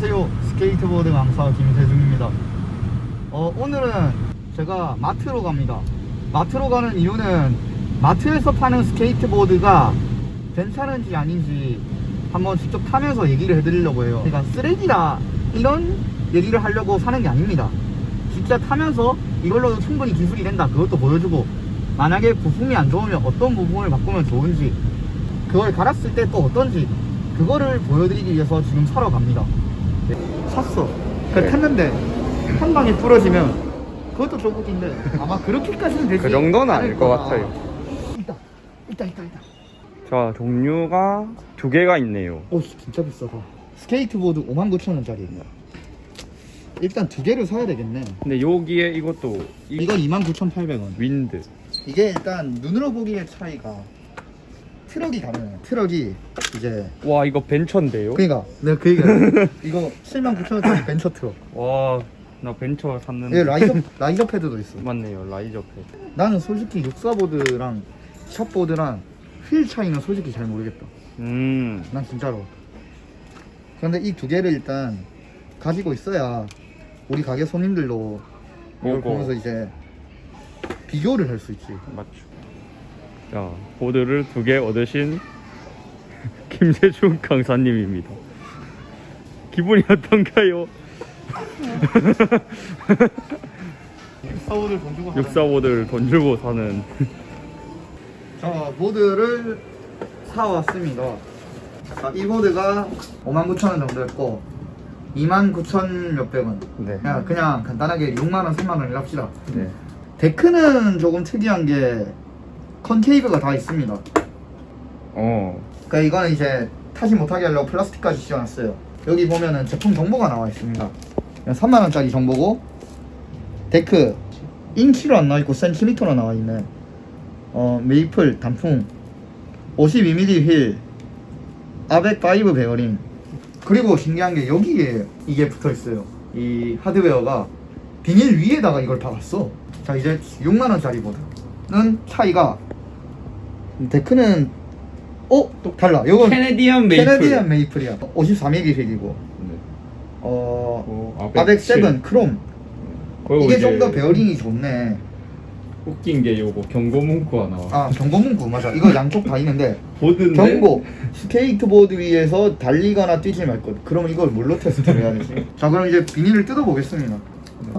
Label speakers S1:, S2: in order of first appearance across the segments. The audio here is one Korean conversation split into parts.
S1: 안녕하세요. 스케이트보드 강사 김세중입니다. 어, 오늘은 제가 마트로 갑니다. 마트로 가는 이유는 마트에서 파는 스케이트보드가 괜찮은지 아닌지 한번 직접 타면서 얘기를 해드리려고 해요. 제가 쓰레기다 이런 얘기를 하려고 사는 게 아닙니다. 진짜 타면서 이걸로도 충분히 기술이 된다. 그것도 보여주고 만약에 부품이 안 좋으면 어떤 부품을 바꾸면 좋은지 그걸 갈았을 때 또 어떤지 그거를 보여드리기 위해서 지금 사러 갑니다. 네, 샀어. 그
S2: 네.
S1: 탔는데 한 방에 부러지면 그것도 조국인데 아마 그렇게까지는 되지
S2: 그 정도는 아닐 것. 같아요.
S1: 있다. 있다 있다 있다.
S2: 자 종류가 두 개가 있네요.
S1: 오 진짜 비싸다. 스케이트보드 59,000원짜리입니다 일단 두 개를 사야 되겠네.
S2: 근데 여기에 이것도 이
S1: 이건 29,800원.
S2: 윈드.
S1: 이게 일단 눈으로 보기의 차이가 트럭이 다르네요. 트럭이 이제
S2: 와 이거 벤처인데요?
S1: 그니까. 내가 그 얘기야 이거 79,000원짜리 벤처 트럭.
S2: 와 나 벤처 샀는데.
S1: 얘 riser, riser pad도 있어
S2: 맞네요 riser pad.
S1: 나는 솔직히 육사보드랑 샵보드랑 휠 차이는 솔직히 잘 모르겠다.
S2: 음.
S1: 난 진짜로. 그런데 이 두 개를 일단 가지고 있어야 우리 가게 손님들도 이걸. 보면서 이제 비교를 할 수 있지.
S2: 맞죠 자 보드를 두 개 얻으신 김세중 강사님입니다 기분이 어떤가요?
S1: 육사보드를 돈 주고
S2: 육사보드를 돈 주고 사는
S1: 자 보드를 사왔습니다 자, 이 보드가 59,000원 정도 했고 29,000 몇백 원
S2: 네.
S1: 그냥, 그냥 간단하게 6만원 3만원이라 합시다
S2: 네.
S1: 데크는 조금 특이한 게 concave가 다 있습니다.
S2: 어.
S1: 그러니까 이거는 이제 타지 못하게 하려고 플라스틱까지 씌워놨어요. 여기 보면은 제품 정보가 나와 있습니다. 3만원짜리 정보고 데크 인치로 안 나와있고 센티미터로 나와있네. 어 메이플 단풍 52mm 휠 ABEC 5 베어링. 그리고 신기한 게 여기에 이게 붙어 있어요. 이 하드웨어가 비닐 위에다가 이걸 박았어. 자 이제 6만원짜리 보드는 차이가 데크는 어? 또 달라. 요건
S2: Canadian maple. Canadian
S1: maple이야. 54mm 휠이고.
S2: 네.
S1: 어...
S2: 어,
S1: ABEC
S2: 칠.
S1: 7 크롬.
S2: 그리고
S1: 이게 좀 더 베어링이 좋네.
S2: 웃긴 게 요거 경고 문구가 나와
S1: 아 경고 문구. 맞아. 이거 양쪽 다 있는데.
S2: 보드인데?
S1: 경고. 스케이트보드 위에서 달리거나 뛰지 말 것. 그러면 이걸 뭘로 테스트를 해야 되지? 자 그럼 이제 비닐을 뜯어보겠습니다.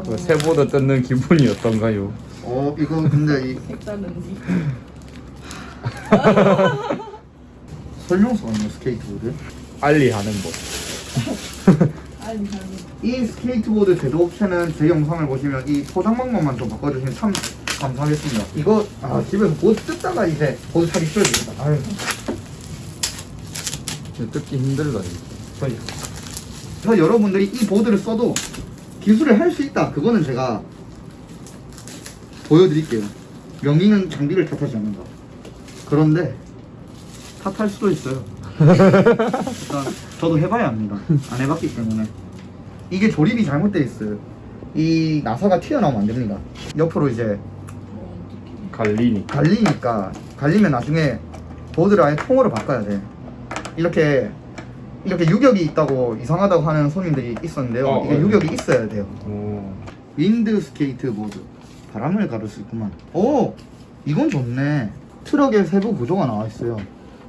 S2: 그 새보드 뜯는 기분이 어떤가요?
S1: 어 이거 근데 이
S3: 색다른지
S1: 설명서 아니야 스케이트보드?
S2: ollie하는 법.
S3: 아니 아니
S1: 이 스케이트보드 제조 업체는 제 영상을 보시면 이 포장 방법만 좀 바꿔주시면 참 감사하겠습니다. 이거 아 집에서 보드 뜯다가 이제 보드 사기 되겠다. 아유.
S2: 뜯기 힘들다
S1: 저희 그래서 여러분들이 이 보드를 써도 기술을 할 수 있다. 그거는 제가 보여드릴게요. 명의는 장비를 탓하지 않는다 그런데 탓할 수도 있어요. 일단 저도 해봐야 합니다. 안 해봤기 때문에. 이게 조립이 잘못되어 있어요. 이 나사가 튀어나오면 안 됩니다. 옆으로 이제
S2: 갈리니
S1: 갈리니까 갈리면 나중에 보드를 아예 통으로 바꿔야 돼. 이렇게 이렇게 유격이 있다고 이상하다고 하는 손님들이 있었는데요.
S2: 어,
S1: 이게
S2: 어,
S1: 유격이 있어야 돼요.
S2: 오.
S1: 윈드 스케이트 보드. 바람을 가를 수 있구만. 오! 이건 좋네 트럭에 세부 구조가 나와 있어요.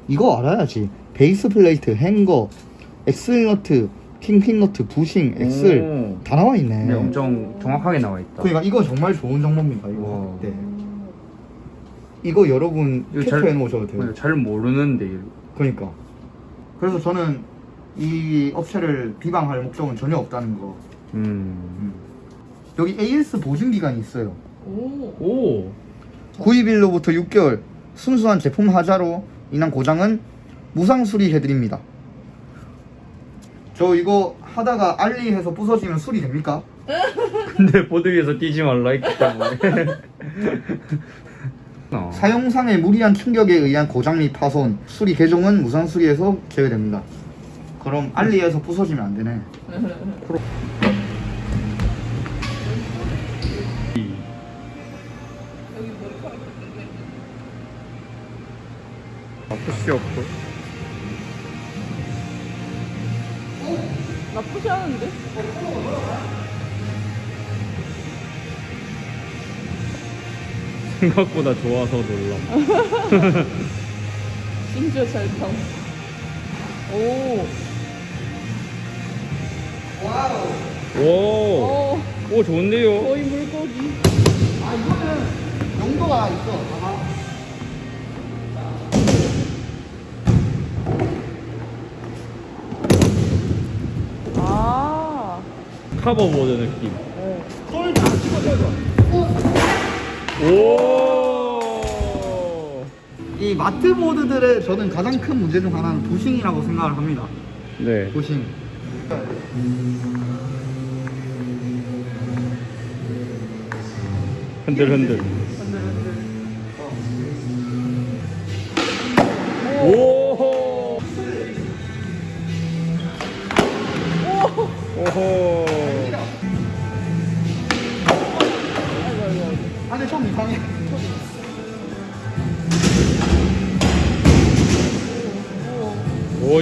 S1: 이거 알아야지. base plate hanger axle nut kingpin nut bushing axle
S2: 오.
S1: 다 나와 있네.
S2: 네, 엄청 정확하게 나와 있다.
S1: 그러니까 이거 정말 좋은 정보입니다 이거.
S2: 와.
S1: 네. 이거 여러분 체크해 놓으셔도 돼요.
S2: 네, 잘 모르는데.
S1: 그러니까. 그래서 저는 이 업체를 비방할 목적은 전혀 없다는 거.
S2: 음.
S1: 여기 AS 보증 기간이 있어요.
S3: 오.
S2: 오.
S1: 구입일로부터 6개월 순수한 제품 하자로 인한 고장은 무상 수리해드립니다 저 이거 하다가 알리해서 부서지면 수리 됩니까?
S2: 근데 보드 위에서 뛰지 말라 했기 때문에 어.
S1: 사용상의 무리한 충격에 의한 고장 및 파손 수리 개종은 무상 수리에서 제외됩니다 그럼 알리에서 부서지면 안 되네
S2: 아, 푸시 없고
S3: 나쁘지 않은데?
S2: 생각보다 좋아서 놀람.
S3: 심지어 잘 타고. 오.
S1: Wow.
S2: 오,
S3: 오.
S2: 오 좋은데요.
S3: 거의 물고기.
S1: 아 이거는 용도가 있어.
S2: 카버보드 느낌.
S3: 네.
S1: 손을 다 집어줘서.
S2: 오.
S1: 이 마트 보드들의 저는 가장 큰 문제 중 하나는 부싱이라고 생각을 합니다.
S2: 네.
S1: 부싱.
S2: 흔들 흔들.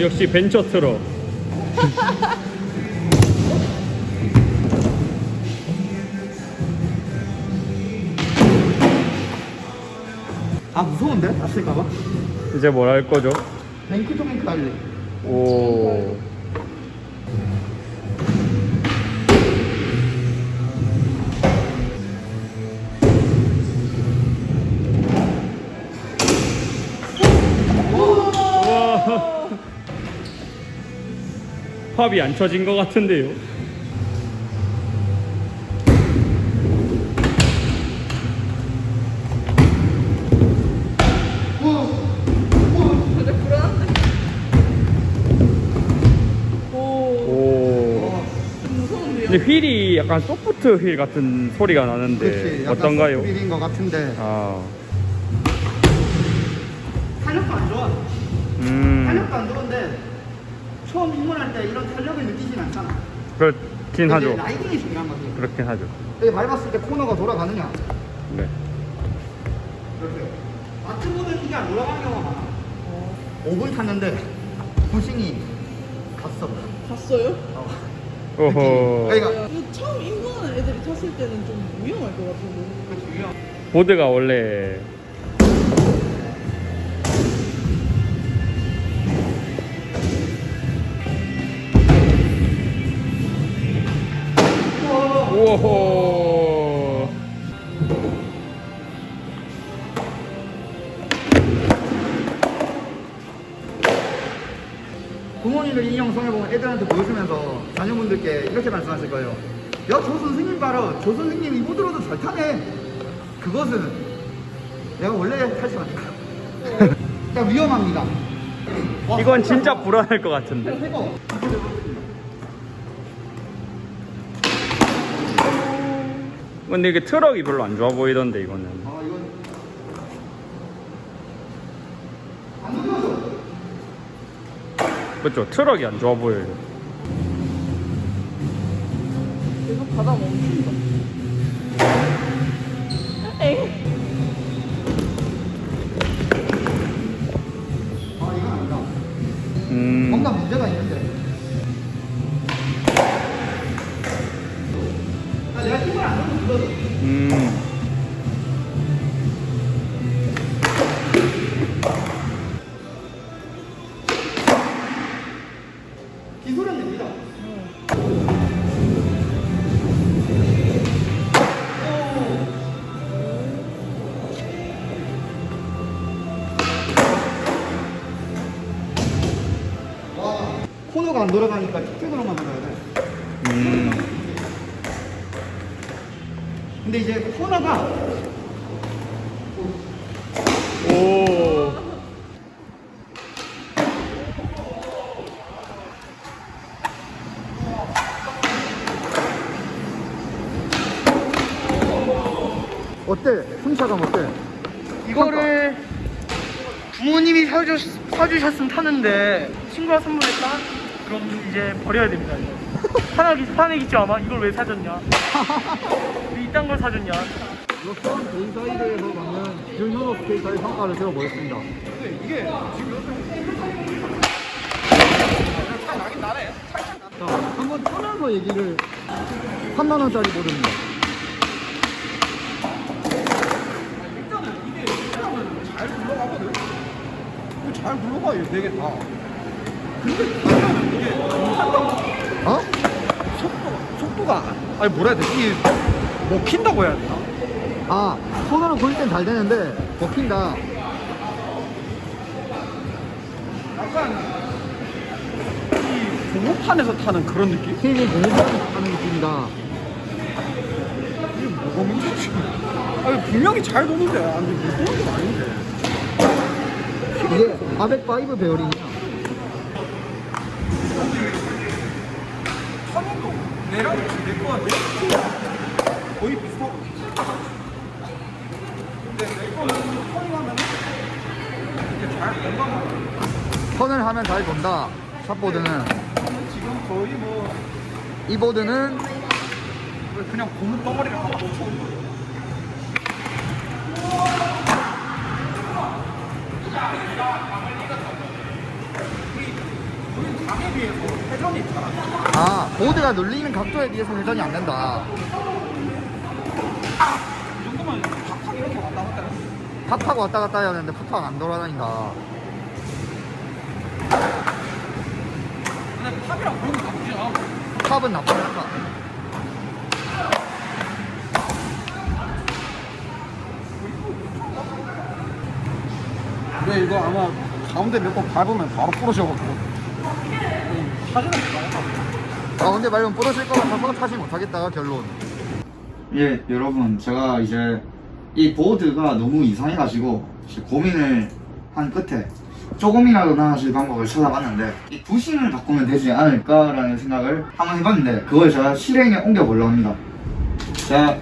S2: 역시 벤처 트럭.
S1: 아 무서운데? 다칠까봐?
S2: 이제 뭘 할 거죠?
S1: 뱅크 투 뱅크 할래.
S2: 오. 팝이 안 쳐진 것 같은데요.
S3: 근데
S2: 휠이 약간 소프트 휠 같은 소리가 나는데.
S1: 약간
S2: 어떤가요?
S1: 소프트빌인 것 같은데
S2: 아,
S1: 탄력도 안 좋아.
S2: 음,
S1: 탄력도 안 좋은데 처음 입문할 때 이런 탄력을 느끼진 않잖아.
S2: 그렇긴 하죠.
S1: 라이딩이 중요한 거지.
S2: 그렇긴 하죠.
S1: 여기 밟았을 때 코너가 돌아가느냐.
S2: 네.
S1: 이렇게. 마트보드 이게 안 돌아가는 경우가 많아.
S3: 어.
S1: 5분 탔는데 부싱이 갔어.
S3: 갔어요?
S2: 오호.
S1: 그러니까
S3: 이거 처음 입문하는 애들이 탔을 때는 좀 위험할 것 같은데.
S1: 그.
S2: 보드가 원래 우와.
S1: 부모님들 이 영상을 보면 애들한테 보여주면서 자녀분들께 이렇게 말씀하실 거예요. 야, 저 선생님 봐라. 저 선생님 이 보드로도 잘 타네. 그것은 내가 원래 탈지 않다. 그러니까 위험합니다. 와,
S2: 이건 진짜 불안할 것 같은데.
S1: 이거
S2: 근데 이게 트럭이 별로 안 좋아 보이던데 이거는.
S1: 아, 이건 안 눌러져.
S2: 그렇죠. 트럭이 안 좋아 보여요.
S3: 계속 가다 멈춘다. 엥?
S1: 아, 이건 아니다.
S2: 음.
S1: 뭔가 문제가 있는데.
S2: 음.
S1: 코너가 안 돌아가니까 근데 이제 코너가
S2: 오.
S1: 어때? 승차감 어때? 이거를
S4: 부모님이 사주, 사주셨으면 타는데 친구가 선물했다? 그럼 이제 버려야 됩니다 이거. 화나기, 화내겠지 아마 이걸 왜 사줬냐 왜 이딴 걸 사줬냐
S1: 로선 데이사이드에서 받는 균효도 스케이터의 성과를 들어보겠습니다. 이게 지금 자, 한번 타면서 얘기를 3만 원짜리 보드입니다.
S5: 잘 굴러가거든. 잘 굴러가 이거 되게 다. 근데 이게
S1: 어?
S5: 속도가 아니 뭐라 해야 되지? 먹힌다고 해야 되나?
S1: 아 손으로 굴릴 땐잘 되는데 먹힌다.
S5: 약간 이 공업판에서 타는 그런 느낌?
S1: 힘이 공부하는 하는 느낌이다.
S5: 이게 뭐가 문제지? 아니 분명히 잘 도는데 아니 못 도는 건 아닌데.
S1: 이게 아백파이브 베어링이야.
S5: 타는거 내랑 내 거와 내 거의 비슷하고. 근데 내 거는 터닝하면 이게 잘 건강하고.
S1: 턴을 하면 잘 돈다. 샷보드는
S5: 지금 거의 뭐
S1: 이 보드는
S5: 그냥 고무 덩어리를 하나 놓쳐 장에 비해서 회전이 잘안 돼.
S1: 아 보드가 눌리는 각도에 비해서 회전이 안 된다.
S5: 이 정도면 팍팍 이렇게 왔다 갔다 해.
S1: 팍팍 왔다 갔다 해야 되는데 팍팍 안 돌아다닌다.
S5: 근데 탑이랑 그런 거 나쁘지 않아.
S1: 탑은 나쁘지 않다.
S5: 근데 이거 아마 가운데 몇 번 밟으면 바로 부러져가지고. 사진은 봐야
S1: 가운데 밟으면 부러질 것 같아서 타지 못하겠다 결론. 예 여러분 제가 이제 이 보드가 너무 이상해가지고 고민을 한 끝에 조금이라도 나아질 방법을 찾아봤는데 이 부싱을 바꾸면 되지 않을까라는 생각을 한번 해봤는데 그걸 제가 실행에 옮겨보려고 합니다 제가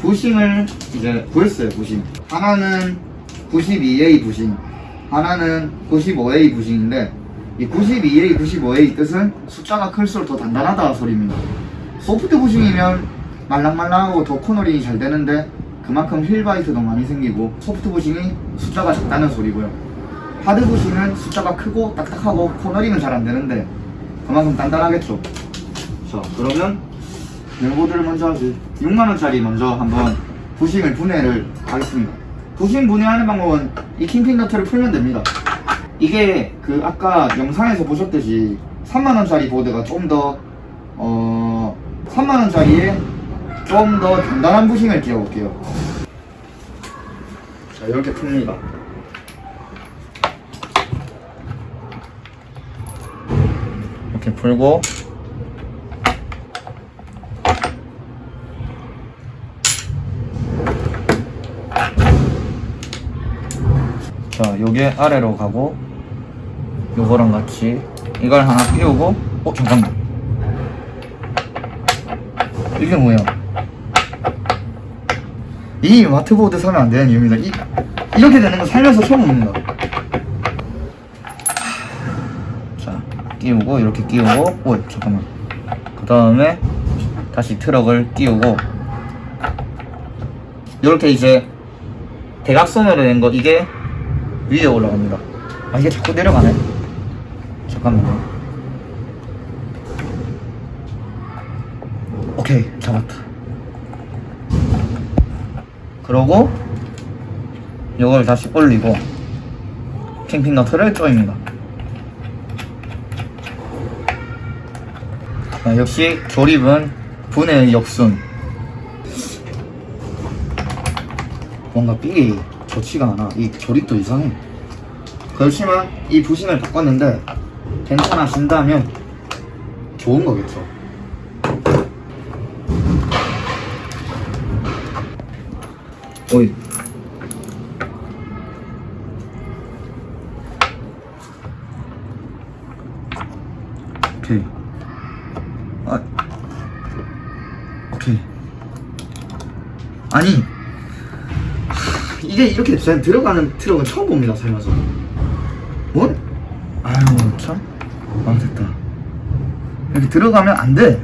S1: 부싱을 이제 구했어요 부싱 하나는 92A 부싱 하나는 95A 부싱인데 이 92A, 95A 뜻은 숫자가 클수록 더 단단하다 소리입니다. 소프트 부싱이면 말랑말랑하고 더 코너링이 잘 되는데 그만큼 힐바이트도 많이 생기고 소프트 부싱이 숫자가 작다는 소리고요. 하드 부싱은 숫자가 크고 딱딱하고 코너링은 잘 안 되는데 그만큼 단단하겠죠. 자 그러면 멜보드를 먼저 하지 6만원짜리 먼저 한번 부싱을 분해를 하겠습니다. 부싱 분해하는 방법은 이 킹핑 너트를 풀면 됩니다 이게 그 아까 영상에서 보셨듯이 3만원짜리 보드가 좀더 어... 3만원짜리에 좀 더 단단한 부싱을 끼워볼게요. 자 이렇게 풉니다. 이렇게 풀고 자 요게 아래로 가고 요거랑 같이 이걸 하나 끼우고 어 잠깐만. 이게 뭐야? 이 마트보드 사면 안 되는 이유입니다. 이, 이렇게 되는 거 살면서 처음 봅니다. 자 끼우고 이렇게 끼우고 오 잠깐만. 그 다음에 다시 트럭을 끼우고. 이렇게 이제 대각선으로 된 거. 이게 위에 올라갑니다. 아 이게 자꾸 내려가네. 잠깐만요. 오케이 잡았다. 그러고 이걸 다시 올리고 캠핑 너트를 조입니다. 아, 역시 조립은 분해의 역순. 뭔가 삐 좋지가 않아. 이 조립도 이상해. 그렇지만 이 부신을 바꿨는데 괜찮아진다면 좋은 거겠죠 전 들어가는 트럭은 처음 봅니다 살면서. 뭐? 아유 참. 아, 됐다. 이렇게 들어가면 안돼.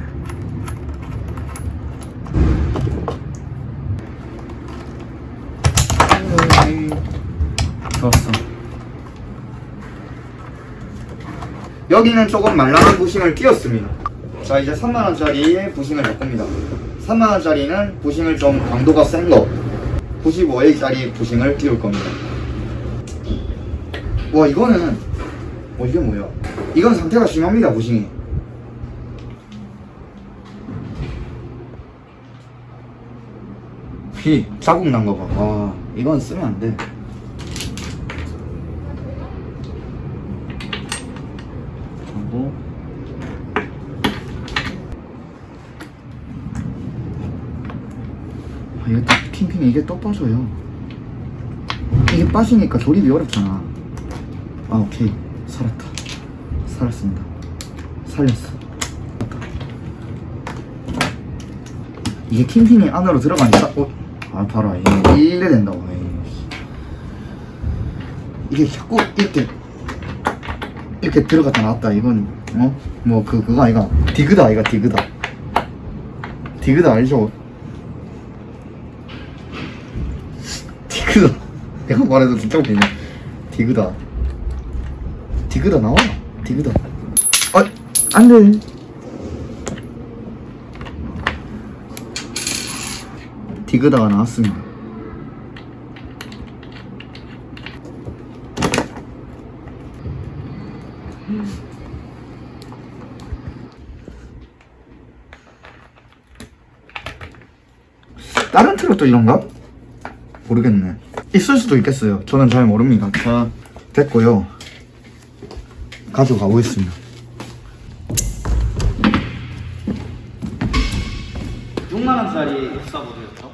S1: 좋았어. 여기는 조금 말랑한 부싱을 끼웠습니다. 자 이제 3만원짜리 부싱을 바꿉니다. 3만원짜리는 부싱을 좀 강도가 센거 95A짜리 부싱을 끼울 겁니다 와 이거는 어 이게 뭐야 이건 상태가 심합니다 부싱이 피 자국 난 거 봐. 와, 이건 쓰면 안 돼. 하고 아, 이게 또 핑핑 이 이게 또 빠져요. 이게 빠지니까 조립이 어렵잖아. 아, 오케이. 살았다. 살았습니다. 살렸어. 이게 킹핀이 안으로 들어가니까 어? 아 봐라 이게 이래 된다고. 이게 자꾸 이렇게 이렇게 들어갔다 나왔다 이건 어? 뭐 그 그거 아이가 디그다 아이가 디그다 디그다 알죠? 디그다. 내가 말해도 진짜 웃기네 디그다. 디그다 나와. 디그다. 아 안돼. 디그다가 나왔습니다. 다른 트럭도 이런가? 모르겠네. 있을 수도 있겠어요. 저는 잘 모릅니다. 자, 됐고요. 가져가 보겠습니다. 6만원짜리 엑사보드였죠?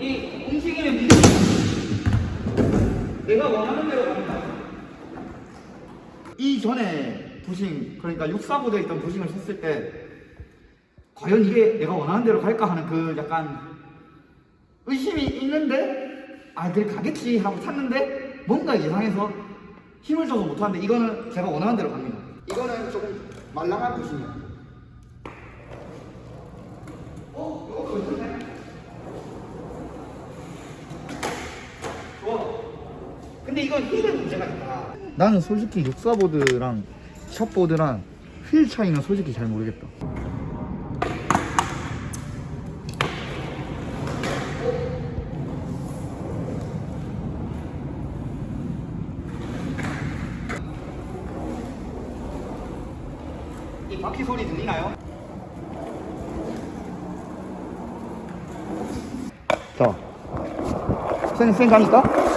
S1: 이 움직이는 비이 내가 원하는 대로 갑니다. 이전에 부싱 그러니까 6사보드에 있던 부싱을 샀을 때 과연 이게 내가 원하는 대로 갈까 하는 그 약간 의심이 있는데 아 그래 가겠지 하고 샀는데 뭔가 이상해서 힘을 줘서 못하는데 이거는 제가 원하는 대로 갑니다 이거는 조금 말랑한 부싱이에요 어? 이거 괜찮네 좋아 근데 이건 힐은 문제가 있다. 나는 솔직히 육사보드랑 샷보드랑 휠 차이는 솔직히 잘 모르겠다. 이 바퀴 소리 들리나요? 자, 쌩, 쌩 가니까?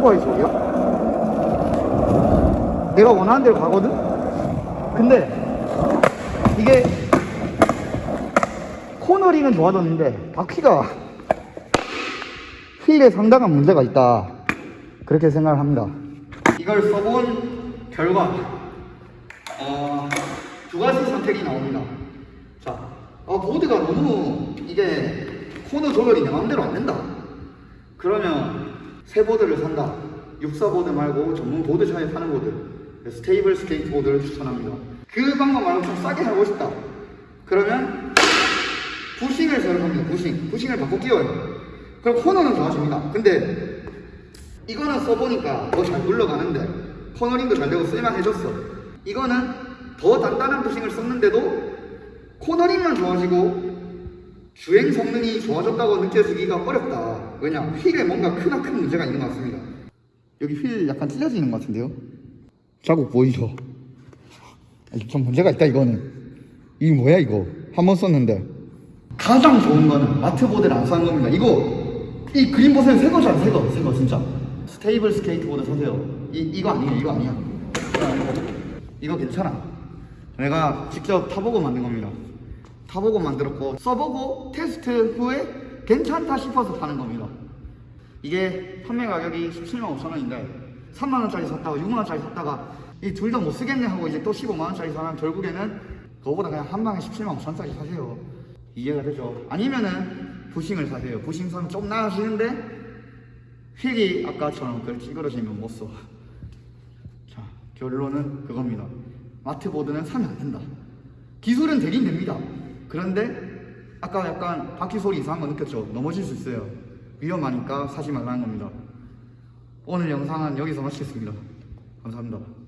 S1: 오토바이 소리야? 내가 원하는 대로 가거든? 근데 이게 코너링은 좋아졌는데 바퀴가 휠에 상당한 문제가 있다 그렇게 생각을 합니다 이걸 써본 결과 어, 두 가지 선택이 나옵니다 자, 어, 보드가 너무 이게 코너 조절이 내 마음대로 안 된다 그러면 새 보드를 산다. 육사 보드 말고 전문 보드샵에 파는 보드. 스테이블 스케이트 보드를 추천합니다. 그 방법 말고 좀 싸게 하고 싶다. 그러면 bushing을 사용합니다. Bushing. Bushing을 바꿔 끼워요. 그럼 코너는 좋아집니다. 근데 이거는 써보니까 더 잘 굴러가는데 코너링도 잘 되고 쓸만해졌어. 이거는 더 단단한 부싱을 썼는데도 코너링만 좋아지고 주행 성능이 좋아졌다고 느껴지기가 어렵다. 왜냐? 휠에 뭔가 크나큰 문제가 있는 것 같습니다. 여기 휠 약간 있는 것 같은데요? 자국 보이죠? 아, 좀 문제가 있다 이거는. 이게 뭐야 이거? 한 번 썼는데. 가장 좋은 거는 마트보드를 안 사는 겁니다. 이거 이 그림 보세요. 새 거잖아, 새 거, 새거 진짜. 스테이블 스케이트보드 사세요. 이 이거 아니에요, 이거 아니야. 이거 괜찮아. 내가 직접 타보고 만든 겁니다. 타보고 만들었고 써보고 테스트 후에 괜찮다 싶어서 파는 겁니다. 이게 판매 가격이 17만 5천 원인데 3만 원짜리 샀다가 6만 원짜리 샀다가 이 둘 다 못 쓰겠네 하고 이제 또 15만 원짜리 사면 결국에는 그거보다 그냥 한 방에 17만 5천 원짜리 사세요. 이해가 되죠? 아니면은 bushing을 사세요. Bushing 사면 좀 나아지는데 휠이 아까처럼 그렇게 찌그러지면 못 써. 자, 결론은 그겁니다. 마트보드는 사면 안 된다. 기술은 되긴 됩니다. 그런데 아까 약간 바퀴 소리 이상한 거 느꼈죠? 넘어질 수 있어요. 위험하니까 사지 말라는 겁니다. 오늘 영상은 여기서 마치겠습니다. 감사합니다.